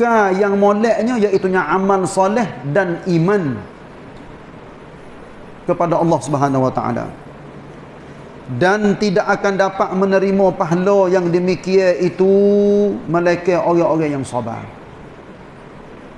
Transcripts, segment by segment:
kekal yang moleknya iaitu amal soleh dan iman kepada Allah Subhanahu wa taala dan tidak akan dapat menerima pahala yang demikian itu mereka orang-orang yang sabar.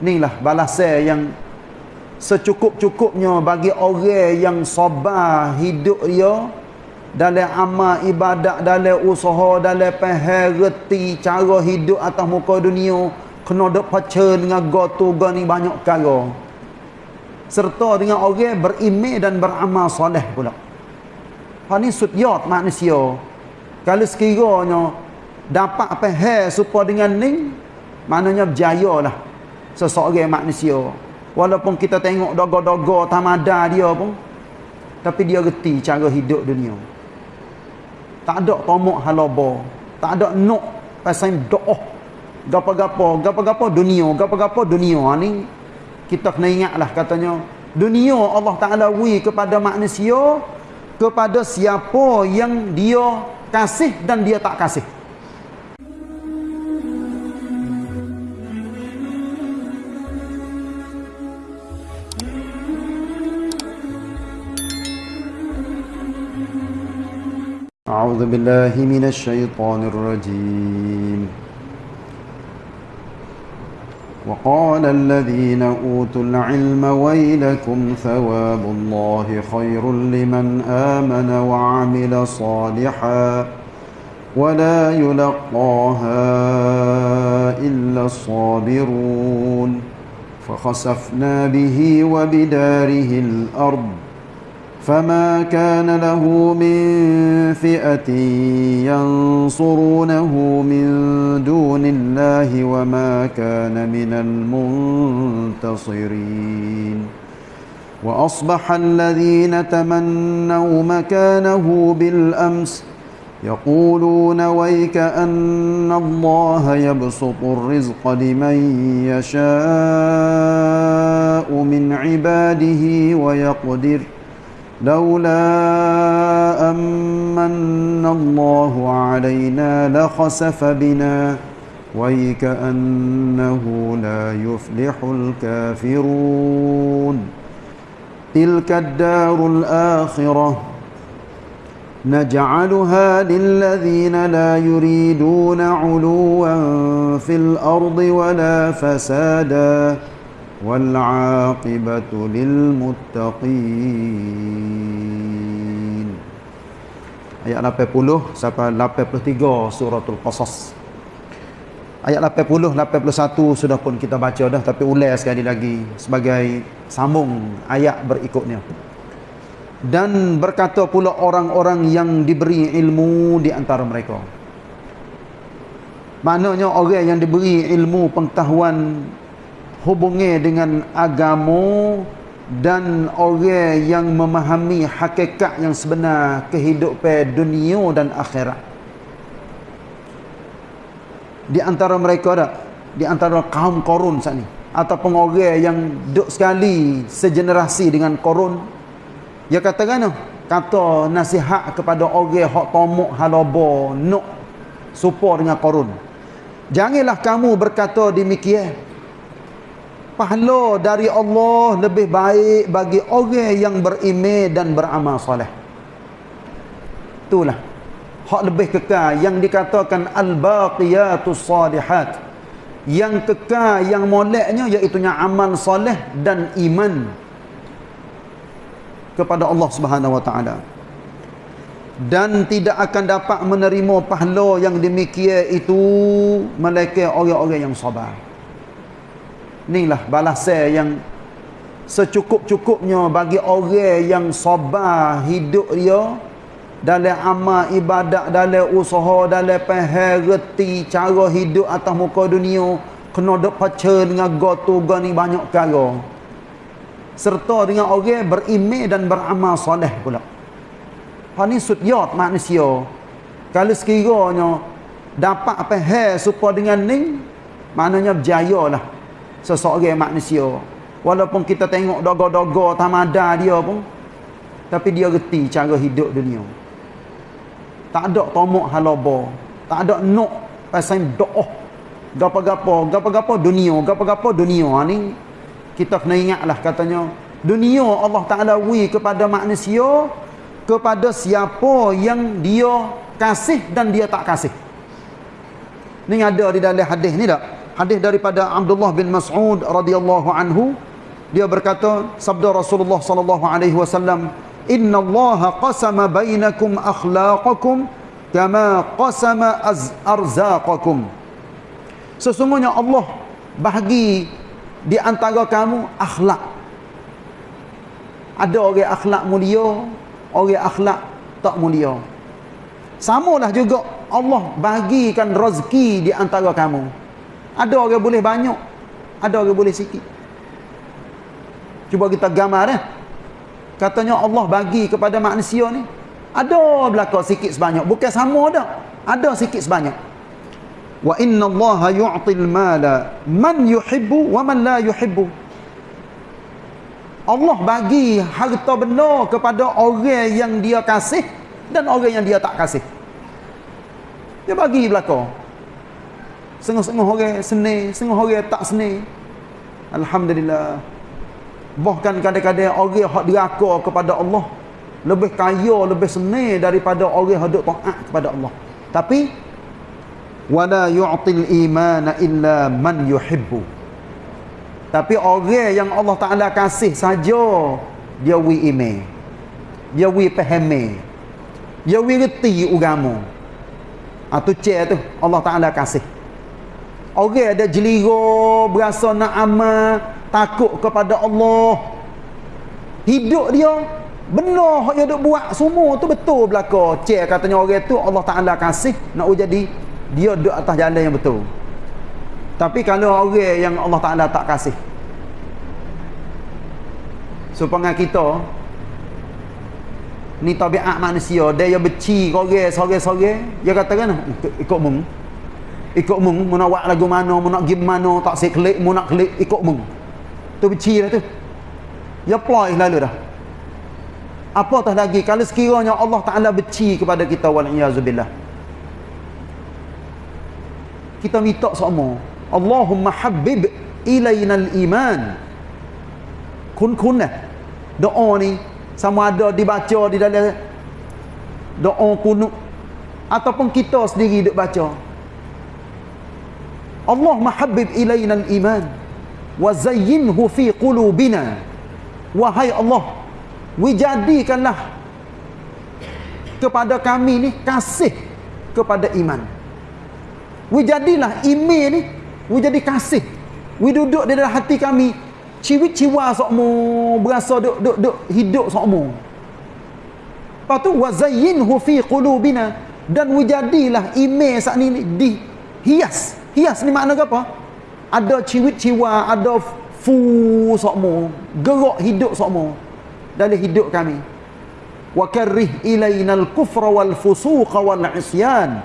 Inilah balasan yang secukup-cukupnya bagi orang yang sabar hidup dia dalam amal ibadat, dalam usaha, dalam reti cara hidup atas muka dunia, kena dok pacar dengan gotu ni banyak perkara. Serta dengan orang beriman dan beramal soleh pula. Ha ni sudyat manusia. Kalau sekiranya dapat faham supaya dengan ni maknanya berjayalah seseorang manusia. Walaupun kita tengok dogo-dogo tamada dia pun tapi dia reti cara hidup dunia. Tak ada tomok halaba, tak ada nok pasal doa Gapo-gapo, gapo-gapo dunia, gapo-gapo dunia ha, ni kita kena ingatlah katanya dunia Allah Taala wi kepada manusia kepada siapa yang dia kasih dan dia tak kasih. أعوذ بالله من الشيطان الرجيم وقال الذين أوتوا العلم ويلكم ثواب الله خير لمن آمن وعمل صالحا ولا يلقاها إلا الصابرون فخسفنا به وبداره الأرض فما كان له من فئة ينصرونه من دون الله وما كان من المنتصرين وأصبح الذين تمنوا مكانه بالأمس يقولون ويك أن الله يبسط الرزق لمن يشاء من عباده ويقدر ۖ لولا أمن الله علينا لخسف بنا. ويكأنه لا يفلح الكافرون. تلك الدار الآخرة. نجعلها للذين لا يريدون علوا في الأرض ولا فسادا. والعاقبة للمتقين ayat 80 sampai 83 suratul qasas ayat 80 81 sudah pun kita baca dah tapi ulas sekali lagi sebagai sambung ayat berikutnya dan berkata pula orang-orang yang diberi ilmu di antara mereka maknanya orang yang diberi ilmu pengetahuan hubungi dengan agama dan orang yang memahami hakikat yang sebenar kehidupan dunia dan akhirat. Di antara mereka ada di antara kaum korun saat ni ataupun orang yang duduk sekali segenerasi dengan korun dia kata kan kata nasihat kepada orang hak tomok halaba nuk support dengan korun. Janganlah kamu berkata demikian pahala dari Allah lebih baik bagi orang yang beriman dan beramal soleh. Itulah hak lebih kekal yang dikatakan al-baqiyatus salihat. Yang kekal yang moleknya iaitu amal soleh dan iman kepada Allah Subhanahu wa taala. Dan tidak akan dapat menerima pahala yang demikian itu melainkan orang-orang yang sabar. Inilah balasan yang secukup-cukupnya bagi orang yang sabar hidup dia dalam amal ibadat, dalam usaha, dalam reti cara hidup atas muka dunia, kena dok pacar dengan gotu ni banyak perkara. Serta dengan orang beriman dan beramal soleh pula. Ha ni sudyat manusia. Kalau sekiranya dapat faham supaya dengan ni, maknanya berjayalah seseorang manusia. Walaupun kita tengok dogo-dogo tamada dia pun tapi dia reti cara hidup dunia. Tak ada tomok halaba tak ada nok pasal doa gapo-gapo gapo-gapo dunia gapo-gapo dunia. Ha, ni kita kena ingatlah katanya dunia Allah Taala wi kepada manusia kepada siapa yang dia kasih dan dia tak kasih. Ni ada di dalam hadis ni tak hadis daripada Abdullah bin Mas'ud radhiyallahu anhu dia berkata sabda Rasulullah sallallahu alaihi wasallam inna Allah qasama bainakum akhlaqakum kama qasama arzaqakum. Sesungguhnya Allah bahagi di antara kamu akhlak. Ada orang akhlak mulia orang akhlak tak mulia. Samalah juga Allah bagikan rezeki di antara kamu ada orang boleh banyak ada orang boleh sikit. Cuba kita gambar eh. Katanya Allah bagi kepada manusia ni ada belaka sikit sebanyak. Bukan sama dah ada sikit sebanyak. Wa inna allaha yu'til mala man yuhibbu wa man la yuhibbu. Allah bagi harta benda kepada orang yang dia kasih dan orang yang dia tak kasih. Dia bagi belaka. Setengah-setengah orang seni, setengah orang tak seni. Alhamdulillah. Bahkan kadang-kadang orang yang diraka kepada Allah lebih kaya, lebih seni daripada orang yang duk taat kepada Allah. Tapi wala yu'til imana illa man yuhibbu. Tapi orang yang Allah Ta'ala kasih saja dia wi ime. Dia wi pahami. Dia wi reti ugamu. Atau ha, cek tu Allah Ta'ala kasih. Orang ada jeliro, berasa nak amal, takut kepada Allah. Hidup dia, benar yang dia buat semua tu betul belaka. Cek katanya orang tu Allah Ta'ala kasih, nak jadi dia duduk atas jalan yang betul. Tapi kalau orang yang Allah Ta'ala tak kasih. Supaya kita ni tabiat manusia dia yang beci korang sore-sore dia kata kan ikut mung ikut mung mau nak buat lagu mana mau nak pergi mana tak saya klik mau nak klik ikut mung. Tu beci lah tu. Dia ploy lalu dah. Apa tah lagi? Kalau sekiranya Allah Ta'ala beci kepada kita wala'iyazubillah kita minta semua. Allahumma habib ilainal iman kun-kun lah doa ni sama ada dibaca di dalam doa kunut. Ataupun kita sendiri duk baca Allah mahabbib ilaina al-iman wa zayyinhu fi qulubina. Wahai Allah wijadikanlah kepada kami ni kasih kepada iman. Wijadilah iman ni wijadi kasih. Widuduk di dalam hati kami ciwi-ciwa sokmu berasa duk duk duk hidup sokmu. Lepas tu wazayyinhu fi qulubina dan wujadilah email saat ni di hias ni makna apa? Ada ciwi-ciwa ada fu sokmu gerak hidup sokmu dalam hidup kami wa karrih ilainal kufra wal fusuqa wal isyan.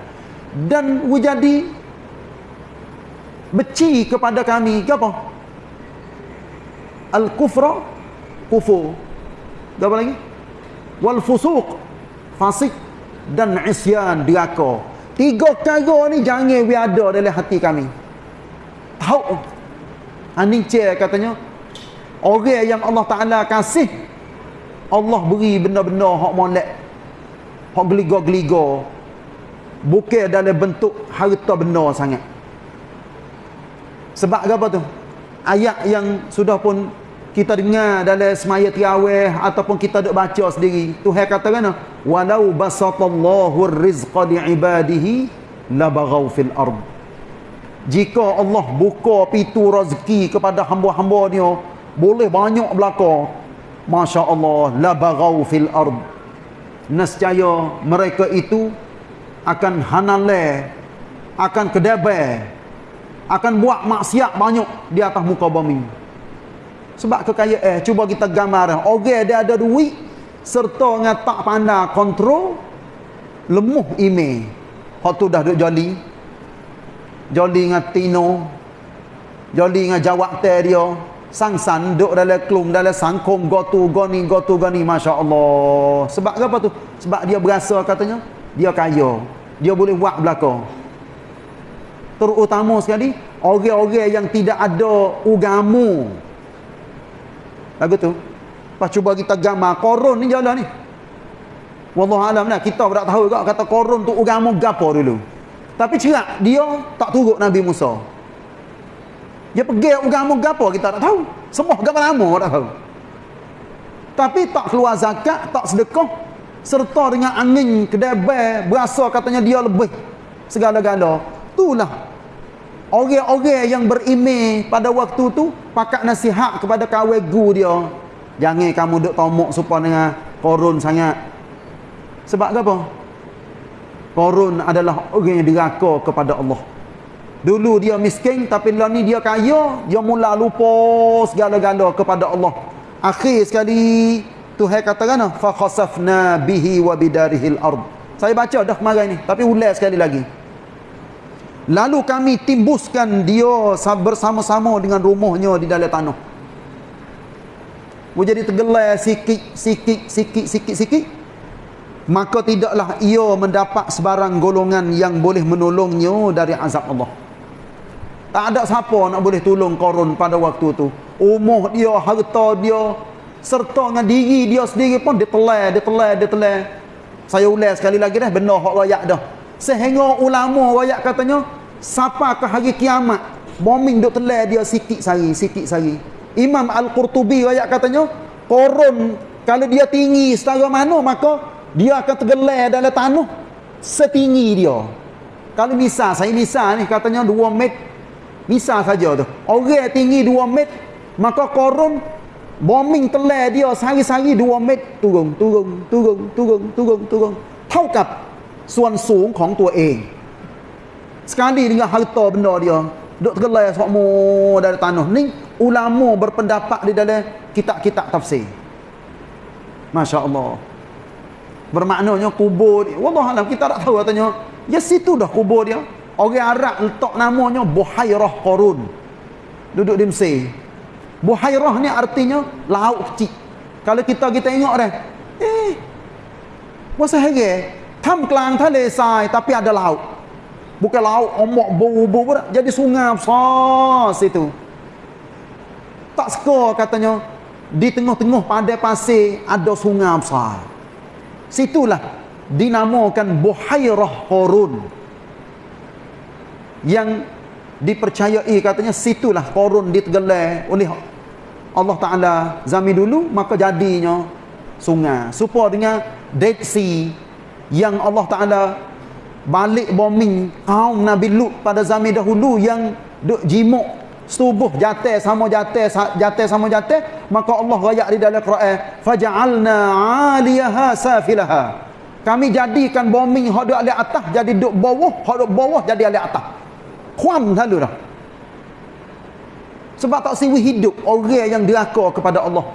Dan wujadi beci kepada kami apa? Al-kufra kufur. Apa lagi? Wal fusuq fasik dan isyan diraka tiga perkara ni jangan we ada dalam hati kami. Tahu? Aning cek katanya orang yang Allah Taala kasih Allah beri benda-benda hak molek hak geliga-geliga bukan dalam bentuk harta benda sangat. Sebab apa tu? Ayat yang sudah pun kita dengar dalam semaya tiawih ataupun kita duk baca sendiri. Tuhan kata kan walau basatallahu rizqa liibadihi labaghaw fil ard. Jika Allah buka pintu rezeki kepada hamba-hamba dia boleh banyak belaka. masya-Allah labaghaw fil ard. Nescaya mereka itu akan hanale akan kedabai akan buat maksiat banyak di atas muka bumi sebab kekayaan eh cuba kita gambar orang dia ada duit serta dengan tak pandai kontrol lemuh email. Hak tu dah duk joli. Joli dengan tino. Joli dengan jawab dia. Sang-san duk dalam klum dalam sangkong go tu go ni go tu go ni. masya-Allah. Sebab apa tu? Sebab dia berasa katanya dia kaya. Dia boleh buat belaka. Terutama sekali orang-orang yang tidak ada ugamu lagu tu? Lepas cuba kita gambar korun ni jalan ni. Wallahualam lah kita tak tahu juga kata korun tu ugamu gapo dulu. Tapi cerak dia tak turut Nabi Musa. Dia pergi ugamu gapo kita tak tahu. Semua gambar lama tak tahu. Tapi tak keluar zakat tak sedekah serta dengan angin kedebel berasa katanya dia lebih segala-gala. Itulah Orang-orang yang berimeh pada waktu tu pakat nasihat kepada kawan gu dia. Jangan kamu duk tomok supaya dengan korun sangat. Sebab apa? Korun adalah orang yang diraka kepada Allah. Dulu dia miskin tapi lah ni dia kaya, dia mula lupa segala-gala kepada Allah. Akhir sekali Tuhan katakan fa khasafna bihi wa bidarihil ard. Saya baca dah kemarin ni tapi ulas sekali lagi. Lalu kami timbuskan dia bersama-sama dengan rumahnya di dalam tanah. Jadi tergelai sikit, sikit, sikit, sikit, sikit. Maka tidaklah ia mendapat sebarang golongan yang boleh menolongnya dari azab Allah. Tak ada siapa nak boleh tolong korun pada waktu tu. Umur dia, harta dia, serta dengan diri dia sendiri pun dia telai, dia telai, dia telai. Saya ulas sekali lagi dah, benar hak rakyat dah. Sehingga ulama rakyat katanya, Siapa ke hari kiamat bombing duk telai dia sikit sari sikit sari Imam Al-Qurtubi ayat katanya korun kalau dia tinggi setara mana maka dia akan tergelai dalam tanah setinggi dia kalau misal saya misal ni katanya 2 meter misal saja tu orang tinggi 2 meter maka korun bombing telai dia sari-sari 2 meter turun turun turun turun turun turun เท่ากับส่วนสูงของตัวเอง sekali dengan harta benda dia duk tergelai semua dari tanah ni ulama berpendapat di dalam kitab-kitab tafsir. Masya Allah bermaknanya kubur dia Wallahualam kita tak tahu katanya ya situ dah kubur dia. Orang Arab letak namanya Buhairah Qarun. Duduk di Mesir. Buhairah ni artinya laut kecil. Kalau kita kita tengok dah eh masa hari tam kelang tali sai tapi ada laut Bukan laut ombak bau-bau pun jadi sungai besar situ. Tak suka katanya di tengah-tengah pada pasir ada sungai besar. Situlah dinamakan Buhairah Qarun. Yang dipercayai katanya situlah Qarun ditegelai oleh Allah Taala zaman dulu maka jadinya sungai. Supaya dengan Dead Sea yang Allah Taala balik bombing. Kaum Nabi Lut pada zaman dahulu yang duk jimuk. Setubuh jatuh sama jatuh jatuh sama jatuh maka Allah rayak di dalam Quran faja'alna 'aliyaha safilaha. Kami jadikan bombing hak duk atas jadi duk bawah hak duk bawah jadi alih atas. Kuam selalu dah. Sebab tak siwi hidup orang yang diraka kepada Allah.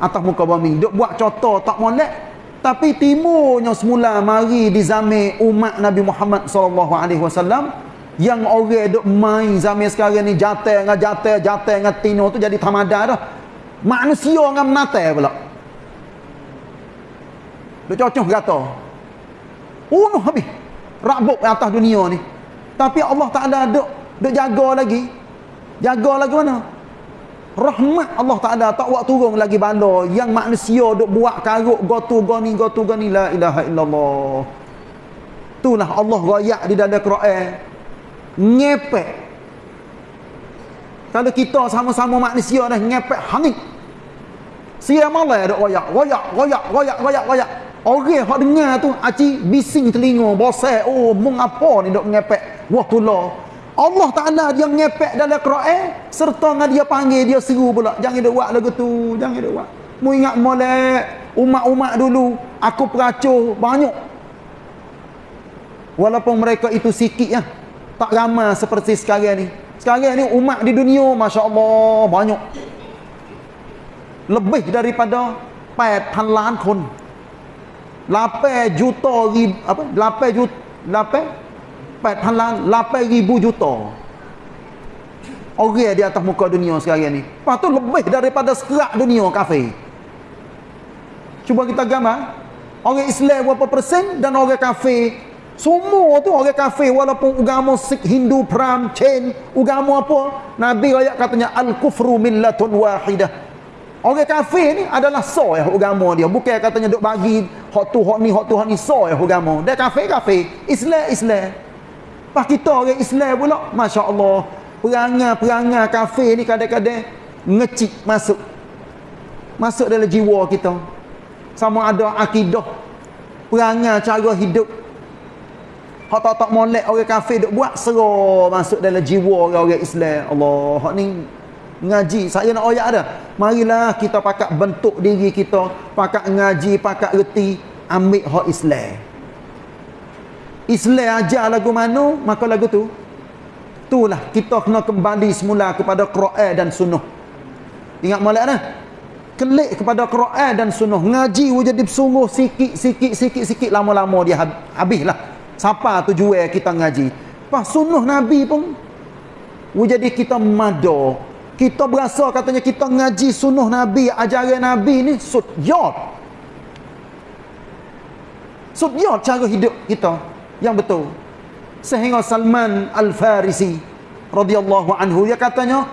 Atas muka bombing. Duk buat contoh tak molek tapi timurnya semula mari di zaman umat Nabi Muhammad sallallahu alaihi wasallam yang orang duk main zaman sekarang ni jatuh dengan jatuh jatuh dengan tino tu jadi tamada dah. Manusia dengan menatai pula. Duk cocok kata. Unuh habis. Rabuk atas dunia ni. Tapi Allah Taala duk duk jaga lagi. Jaga lagi mana? Rahmat Allah Taala tak buat turun lagi bala yang manusia duk buat karuk gotu goni gotu goni la ilaha illallah. Itulah Allah royak di dalam Quran. Ngepek. Kalau kita sama-sama manusia dah ngepek hangit. Sia malah duk royak royak royak royak royak royak. Orang hak dengar tu aci bising telinga bosai oh mung apa ni duk ngepek? Wah tulah Allah Ta'ala dia ngepek dalam Quran serta dengan dia panggil dia seru pula jangan dia buat lagu tu jangan dia buat mu ingat molek umat-umat dulu aku peracuh banyak walaupun mereka itu sikit ya tak ramai seperti sekarang ni sekarang ni umat di dunia Masya Allah banyak lebih daripada 8 ล้านคน 8 juta ribu apa 8 juta 8 cepat halang 8,000 juta. Orang di atas muka dunia sekarang ni. Lepas tu lebih daripada serak dunia kafe. Cuba kita gambar. Orang Islam berapa persen dan orang kafe? Semua tu orang kafe walaupun agama Sikh, Hindu, Pram, Chen agama apa. Nabi ayat katanya Al-Kufru Millatun Wahidah. Orang kafe ni adalah soh ya agama dia. Bukan katanya duk bagi hak tu, hak ni, hak tu, hak ni soh ya agama. Dia kafe, kafe Islam, Islam. Pas kita orang Islam pula, masya-Allah, perangai-perangai kafir ni kadang-kadang ngecik masuk. Masuk dalam jiwa kita. Sama ada akidah perangai cara hidup Hak tak tak molek orang kafir duk buat serah masuk dalam jiwa orang-orang Islam. Allah, hak ni ngaji. Saya nak ayat ada. Marilah kita pakak bentuk diri kita, pakak ngaji, pakak reti, ambil hak Islam. Islam ajar lagu mana, maka lagu tu. Itulah kita kena kembali semula kepada Quran dan Sunnah. Ingat molek dah. Kelik kepada Quran dan Sunnah. Ngaji jadi bersungguh sikit, sikit, sikit, sikit. Lama-lama dia habislah. Siapa tujuan kita ngaji? Pas sunnah Nabi pun jadi kita mado. Kita berasa katanya kita ngaji sunnah Nabi, ajaran Nabi ni sudyot. Sudyot cara hidup kita yang betul. Sehingga Salman Al-Farisi radhiyallahu anhu dia katanya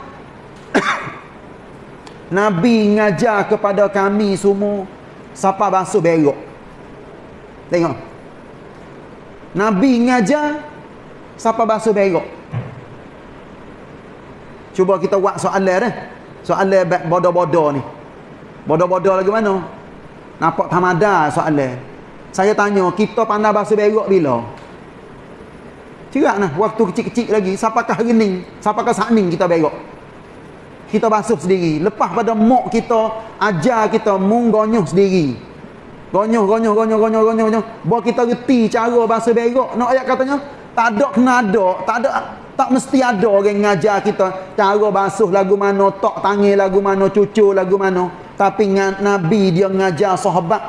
Nabi ngajar kepada kami semua siapa basuh berok. Tengok. Nabi ngajar siapa basuh berok. Cuba kita buat soalan dah. Soalan bodoh-bodoh ni. Bodoh-bodoh lagi mana? Nampak tamada soalan. Saya tanya, kita pandai basuh berok bila? Cerak nah, waktu kecil-kecil lagi, siapakah rening, siapakah sakning kita berok? Kita basuh sendiri. Lepas pada mok kita, ajar kita munggonyuh sendiri. Gonyoh, gonyoh, gonyoh, gonyoh, gonyoh, gonyoh. Bawa kita reti cara bahasa berok. Nak ayat katanya, tak ada kena ada. Tak ada, tak mesti ada orang ngajar kita cara basuh lagu mana, tok tangi lagu mana, cucu lagu mana. Tapi Nabi dia ngajar sahabat.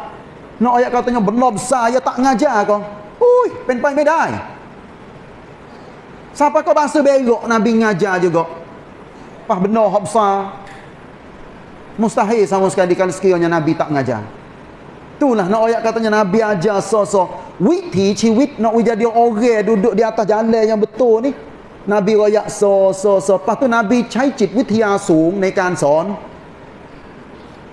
Nak ayat katanya, benar besar, ya tak ngajar kau. Ui, pen-pen bedai. Siapa kau bahasa berok, Nabi ngajar juga. Pas benar, hak besar. Mustahil sama sekali kalau sekiranya Nabi tak ngajar. Itulah nak ayat katanya Nabi ajar so-so. Wit teach, wit nak jadi orang duduk di atas jalan yang betul ni. Nabi royak so so so. Lepas tu Nabi ใช้จิตวิทยาสูงในการสอน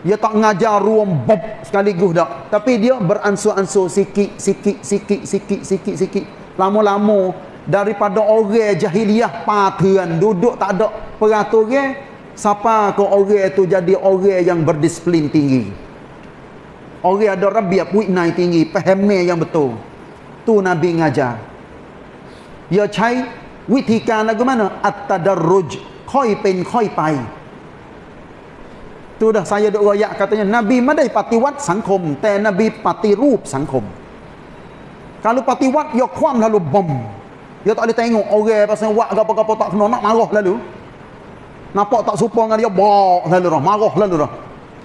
Dia tak ngajar ruang bob sekaligus dak. Tapi dia beransur-ansur sikit sikit sikit sikit sikit sikit. Lama-lama daripada orang jahiliah patuan duduk tak ada peraturan siapa ke orang tu jadi orang yang berdisiplin tinggi. Orang ada rabiat witnai tinggi, pahamnya yang betul. Tu Nabi ngajar. Ya cai วิธีการแล้วก็มันอัตดรุจค่อยเป็นค่อยไป tu dah saya duk royak katanya Nabi ไม่ได้ปฏิวัติสังคม แต่ Nabi ปฏิรูปสังคม kalau ปฏิวัติยกความ lalu bom dia tak boleh tengok orang pasal buat apa-apa tak kena nak marah lalu nampak tak supa dengan dia bok lalu dah marah lalu dah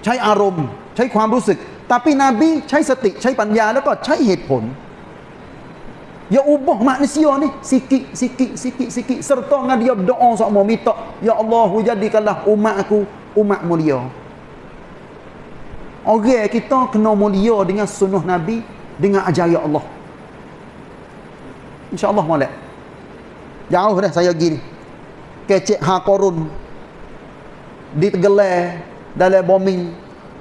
ใช้อารมณ์ใช้ความรู้สึก tapi Nabi ใช้สติใช้ปัญญาแล้วก็ใช้เหตุผล Ya ubah manusia ni sikit sikit sikit sikit serta dengan dia berdoa sama minta ya Allah jadikanlah umat aku umat mulia. Orang kita kena mulia dengan sunnah Nabi dengan ajaran Allah. Insya-Allah molek. Jauh dah saya pergi ni. Kecek ha korun. Di Tegelar dalam bombing.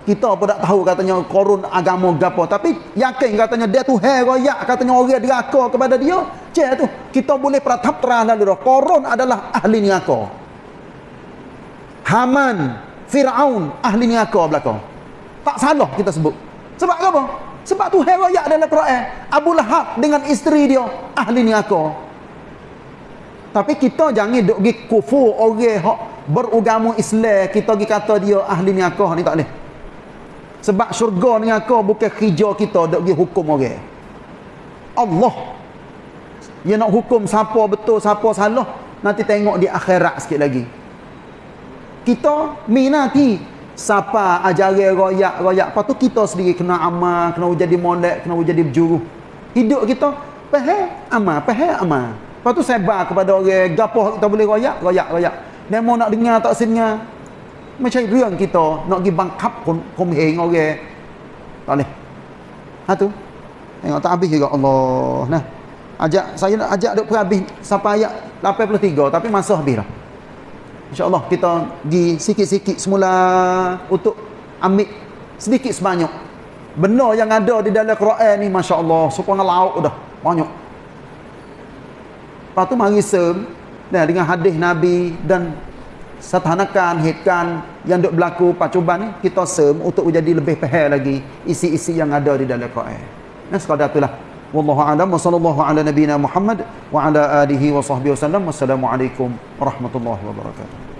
Kita pun tak tahu katanya korun agama gapo. Tapi yakin katanya dia tu hai royak katanya orang deraka kepada dia. Cek tu kita boleh pratap terang lalu dah. Korun adalah ahli neraka. Haman Firaun ahli neraka belakang. Tak salah kita sebut. Sebab apa? Sebab tu hai royak dalam Quran. Abu Lahab dengan isteri dia ahli neraka tapi kita jangan duk pergi kufur orang hak beragama Islam kita pergi kata dia ahli neraka ni tak boleh sebab syurga ni aku bukan kerja kita nak pergi hukum orang. Allah. Dia nak hukum siapa betul, siapa salah. Nanti tengok di akhirat sikit lagi. Kita minati siapa ajaran royak-royak. Lepas tu kita sendiri kena amal, kena jadi molek, kena jadi berjuru. Hidup kita, pahal amal, pahal amal. Lepas tu sebar kepada orang Gapoh kita boleh royak Royak royak. Demo nak dengar tak sini Macam riang kita Nak pergi bangkap Kumheng orang. Tak boleh. Ha tu. Tengok tak habis juga Allah. Nah. Ajak Saya nak ajak duk perhabis Sampai ayat 83 Tapi masa habis lah InsyaAllah kita Di sikit-sikit semula Untuk Ambil Sedikit sebanyak. Benar yang ada di dalam Quran ni Masya Allah Supaya lauk dah. Banyak lepas tu mari sem dengan hadis nabi dan setanakan hitkan yang duk berlaku pacuban ni kita sem untuk menjadi lebih faham lagi isi-isi yang ada di dalam Quran nah sekadar itulah. Wallahu alam. Wa sallallahu ala nabiyyina Muhammad wa ala alihi wa sahbihi wasallam wassalamu alaikum warahmatullahi wabarakatuh